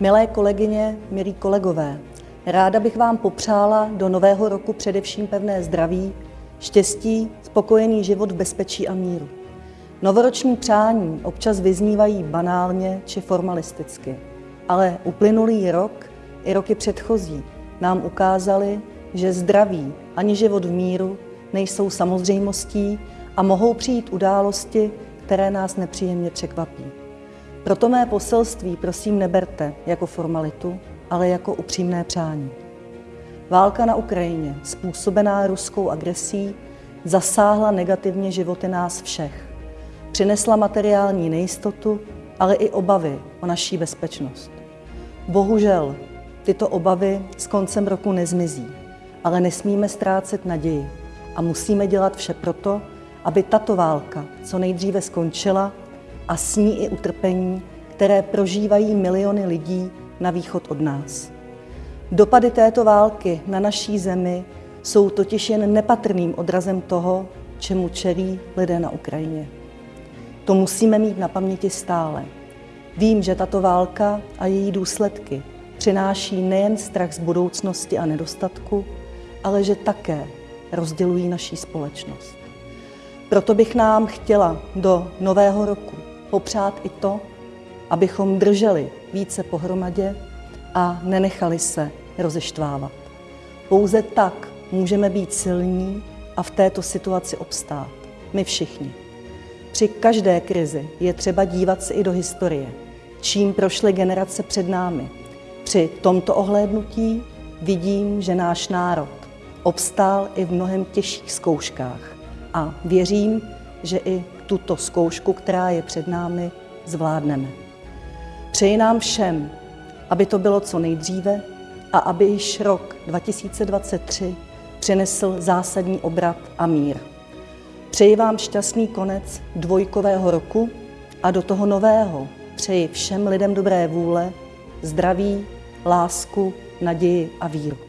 Milé kolegyně, milí kolegové, ráda bych vám popřála do nového roku především pevné zdraví, štěstí, spokojený život v bezpečí a míru. Novoroční přání občas vyznívají banálně či formalisticky, ale uplynulý rok i roky předchozí nám ukázali, že zdraví ani život v míru nejsou samozřejmostí a mohou přijít události, které nás nepříjemně překvapí. Proto mé poselství prosím neberte jako formalitu, ale jako upřímné přání. Válka na Ukrajině, způsobená ruskou agresí, zasáhla negativně životy nás všech. Přinesla materiální nejistotu, ale i obavy o naší bezpečnost. Bohužel, tyto obavy s koncem roku nezmizí, ale nesmíme ztrácet naději a musíme dělat vše proto, aby tato válka co nejdříve skončila a s ní i utrpení, které prožívají miliony lidí na východ od nás. Dopady této války na naší zemi jsou totiž jen nepatrným odrazem toho, čemu čelí lidé na Ukrajině. To musíme mít na paměti stále. Vím, že tato válka a její důsledky přináší nejen strach z budoucnosti a nedostatku, ale že také rozdělují naší společnost. Proto bych nám chtěla do nového roku popřát i to, abychom drželi více pohromadě a nenechali se rozeštvávat. Pouze tak můžeme být silní a v této situaci obstát. My všichni. Při každé krizi je třeba dívat se i do historie, čím prošly generace před námi. Při tomto ohlédnutí vidím, že náš národ obstál i v mnohem těžších zkouškách a věřím, že i tuto zkoušku, která je před námi, zvládneme. Přeji nám všem, aby to bylo co nejdříve a aby již rok 2023 přinesl zásadní obrat a mír. Přeji vám šťastný konec dvojkového roku a do toho nového přeji všem lidem dobré vůle, zdraví, lásku, naději a víru.